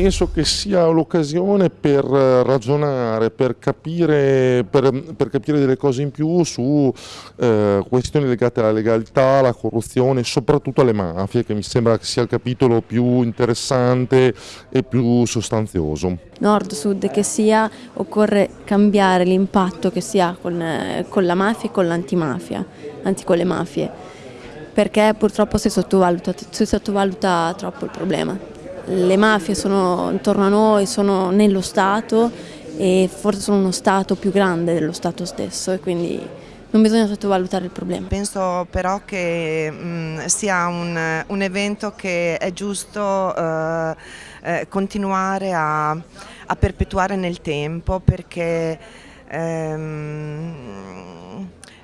penso che sia l'occasione per ragionare, per capire, per, per capire, delle cose in più su eh, questioni legate alla legalità, alla corruzione, soprattutto alle mafie, che mi sembra che sia il capitolo più interessante e più sostanzioso. Nord, sud che sia, occorre cambiare l'impatto che si ha con, eh, con la mafia e con l'antimafia, anzi con le mafie, perché purtroppo si sottovaluta, si sottovaluta troppo il problema le mafie sono intorno a noi, sono nello Stato e forse sono uno Stato più grande dello Stato stesso e quindi non bisogna sottovalutare il problema. Penso però che mh, sia un, un, evento che è giusto eh, eh, continuare a, a, perpetuare nel tempo perché ehm,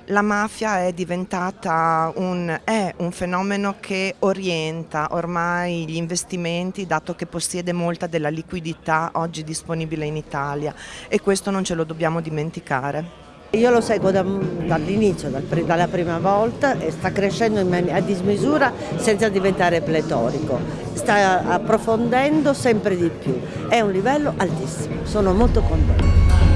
la mafia è diventata un, è un, fenomeno che orienta ormai gli investimenti dato che possiede molta della liquidità oggi disponibile in Italia e questo non ce lo dobbiamo dimenticare. Io lo seguo da, dall'inizio, dal, dalla prima volta e sta crescendo a dismisura senza diventare pletorico, sta approfondendo sempre di più, è un livello altissimo, sono molto contenta.